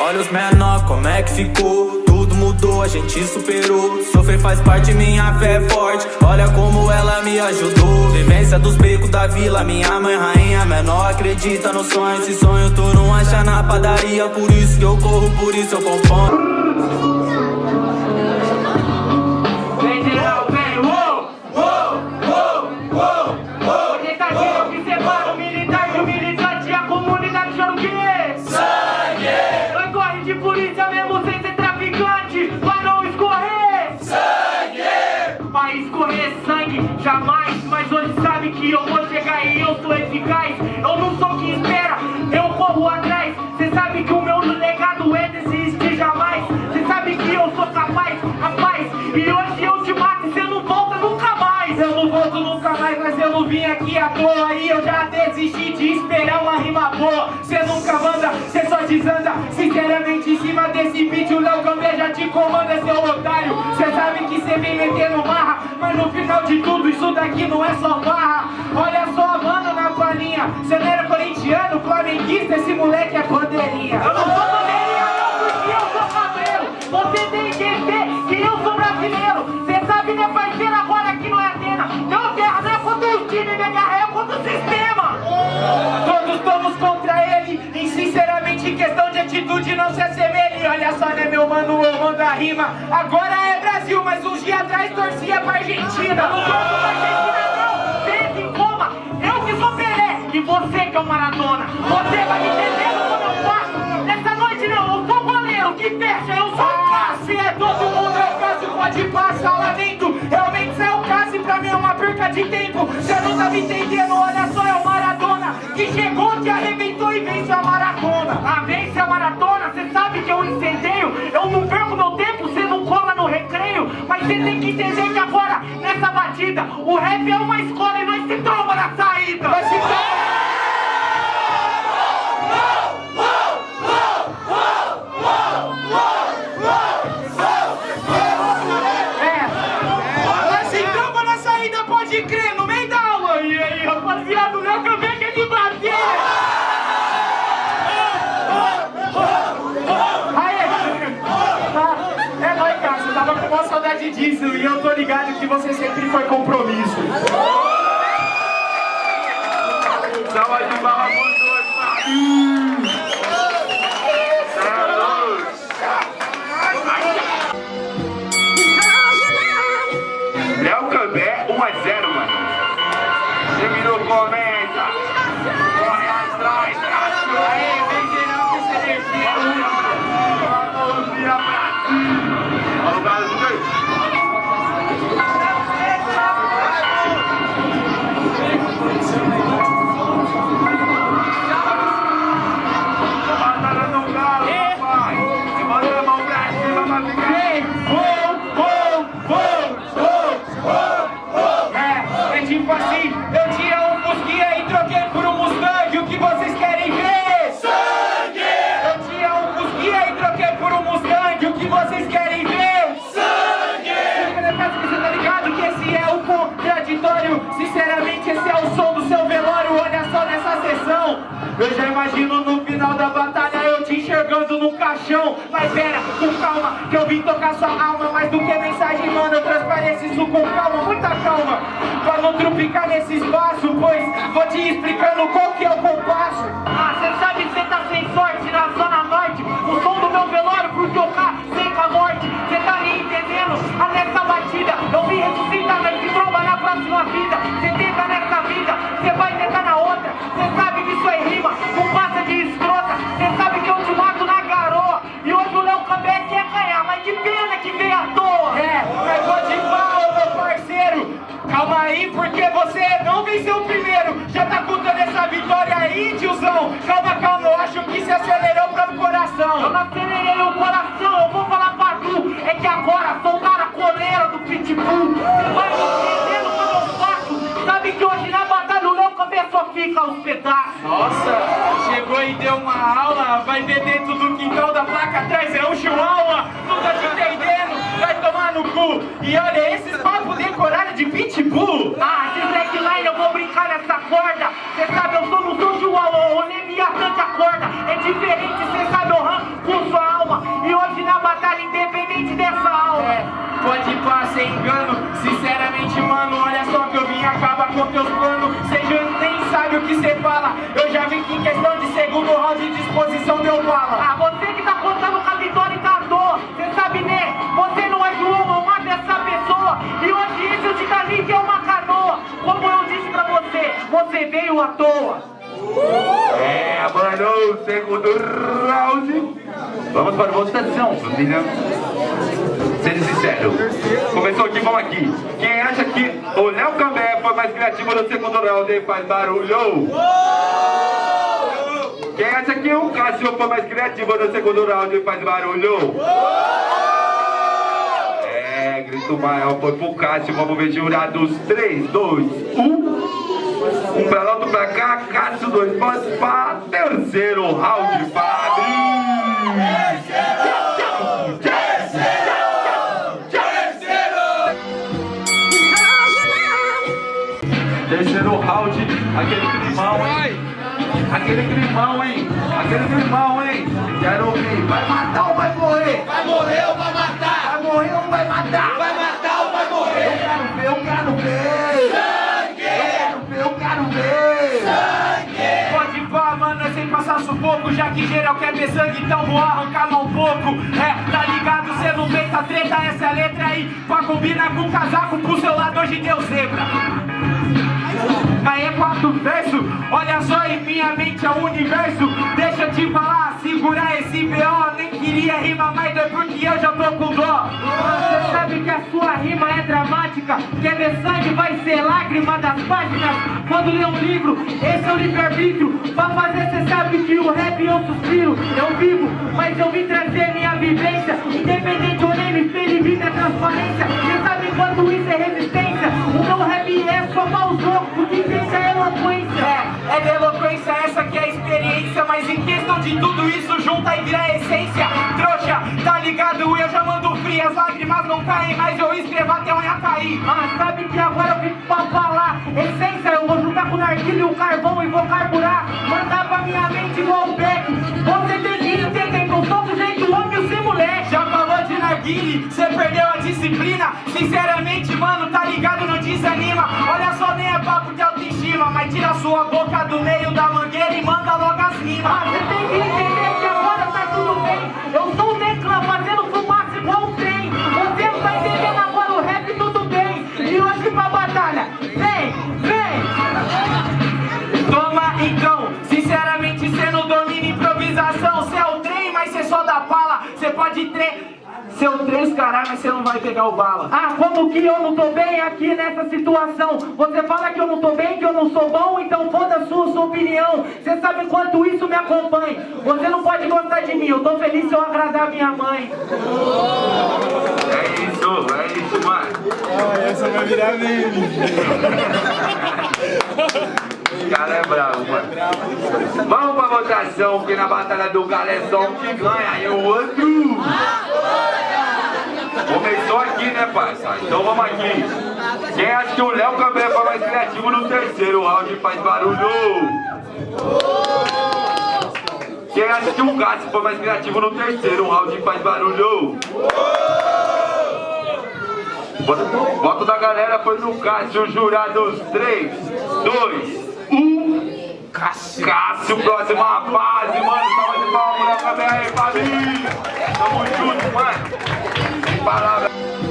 Olha os menor, como é que ficou? Tudo mudou, a gente superou. Sofrer faz parte, minha fé é forte. Olha como ela me ajudou. Vivência dos becos da vila Minha mãe rainha menor acredita no sonho Esse sonho tu não acha na padaria Por isso que eu corro, por isso eu componho que eu vou chegar e eu sou eficaz Eu não volto nunca mais, mas eu não vim aqui à toa. E eu já desisti de esperar uma rima boa. Cê nunca manda, cê só desanda. Sinceramente em cima desse beat o Léo Gambé já te comanda, seu otário. Cê sabe que cê vem metendo marra Mas no final de tudo isso daqui não é só barra Olha só, mano, na palhinha. Cê não era corintiano, flamenguista Esse moleque é bandeirinha não se assemelhe Olha só, né, meu mano, eu mando a rima Agora é Brasil, mas uns dias atrás torcia pra Argentina Não torço pra Argentina e você que é o Maradona. Você vai me entender como eu faço. Nessa noite não, eu sou goleiro que fecha, eu sou Cássio. É todo mundo, é o Cássio, pode passar lá dentro. Realmente você é o Cássio, pra mim é uma perca de tempo. Você não tá me entendendo, olha que eu incendeio. Eu não perco meu tempo, você não cola no recreio. Mas você tem que entender que agora, nessa batida, o rap é uma escola e eu tô ligado que você sempre foi compromisso. Salva de barra Léo Cambé, 1 a 0, mano. Terminou, começa. Enxergando no caixão. Mas pera, com calma, que eu vim tocar sua alma. Mais do que mensagem, mano, eu transpareço isso com calma, muita calma. Pra não trupicar nesse espaço, pois vou te explicando qual que é o compasso. Venceu primeiro. Já tá contando essa vitória aí, tiozão. Calma, calma, eu acho que se acelerou para o coração. Eu não acelerei o coração, eu vou falar pra tu. É que agora soltaram a coleira do Pitbull. Você vai entendendo quando eu faço. Sabe que hoje na batalha o Cambé só fica aos pedaços. Nossa, chegou e deu uma aula. Vai ver dentro do quintal da placa atrás, é um chihuahua. Não tá te entendendo, vai tomar no cu. E olha, esses papos decorados de pitbull. Ah, esse slackline tem engano. Sinceramente, mano, olha só que eu vim acabar com teus planos. Seja nem sabe o que cê fala. Eu já vi que em questão de segundo round de disposição deu bala. Ah, você que tá contando com a vitória e tá à toa. Cê sabe, né? Você não é João, não mata essa pessoa. E hoje isso de Titanic é uma canoa. Como eu disse pra você, você veio à toa. É, mano, segundo round. Vamos para a votação, família. Sendo sincero, começou aqui, vamos aqui. Quem acha que o Léo Cambé foi mais criativo no segundo round e faz barulho? Quem acha que o Cássio foi mais criativo no segundo round e faz barulho? É, grito maior foi pro Cássio. Vamos ver jurados. 3, 2, 1. Um peloto pra cá, Cássio, dois pontos para terceiro round para aquele climão, hein? Aquele climão, hein? Aquele climão, hein? Quero ouvir. Vai matar ou vai morrer? Vai morrer ou vai matar? Vai morrer ou vai matar? Vai matar ou vai morrer? Eu quero ver, eu quero ver. Sangue! Eu quero ver, eu quero ver. Sangue! Pode pá, mano, é sem passar sufoco Já que geral quer ver sangue, então vou arrancar um pouco É, tá ligado, cê não vem, tá treta Essa é a letra aí, pra combinar com o casaco Pro seu lado hoje deu zebra Aí quatro versos, olha só em minha mente é o universo Deixa eu te falar, segurar esse B.O. Nem queria rimar mais, é porque eu já tô com dó Você que a sua rima é dramática Quer ver sangue vai ser lágrima das páginas. Quando lê um livro, esse é o livre-arbítrio. Pra fazer cê sabe que o rap eu suspiro. Eu vivo, mas eu vim trazer minha vivência. Independente ou nem me espelho, é transparência. Cê sabe quanto isso é resistência. O meu rap é só maus loucos que pensa é eloquência. É, é de eloquência essa que é a experiência Mas em questão de tudo isso junta e vira a essência não caem, mas eu escrevo até unha cair. Ah, sabe que agora eu vim pra falar. Essência, eu vou juntar com o narguilho e o carvão e vou carburar. Mandar pra minha mente igual o Beck Você tem que entender que eu sou do jeito homem e sem moleque Já falou de narguile, cê perdeu a disciplina. Sinceramente, mano, tá ligado? Não desanima. Olha só, nem é papo de autoestima Mas tira sua boca do meio da mangueira e manda logo as rimas. Ah, Caralho, mas cê não vai pegar o bala Ah, como que eu não tô bem aqui nessa situação? Você fala que eu não tô bem, que eu não sou bom, então foda a sua, sua opinião. Você sabe quanto isso me acompanha. Você não pode gostar de mim, eu tô feliz se eu agradar minha mãe. É isso, é isso, mano. Essa vai virar meme. Cara é bravo, mano. Vamos pra votação, porque na batalha do galo é só um que ganha e o outro. Começou aqui, né, parça? Então vamos aqui. Quem acha que o Léo Cambé foi mais criativo no terceiro round faz barulho? Quem acha que o Cássio foi mais criativo no terceiro round faz barulho? Voto, voto da galera foi no Cássio, jurados 3, 2, 1. Cássio. Cássio, próxima fase, mano. Salva de palmas, Léo Cambé aí, família. Tamo junto, mano. palabras.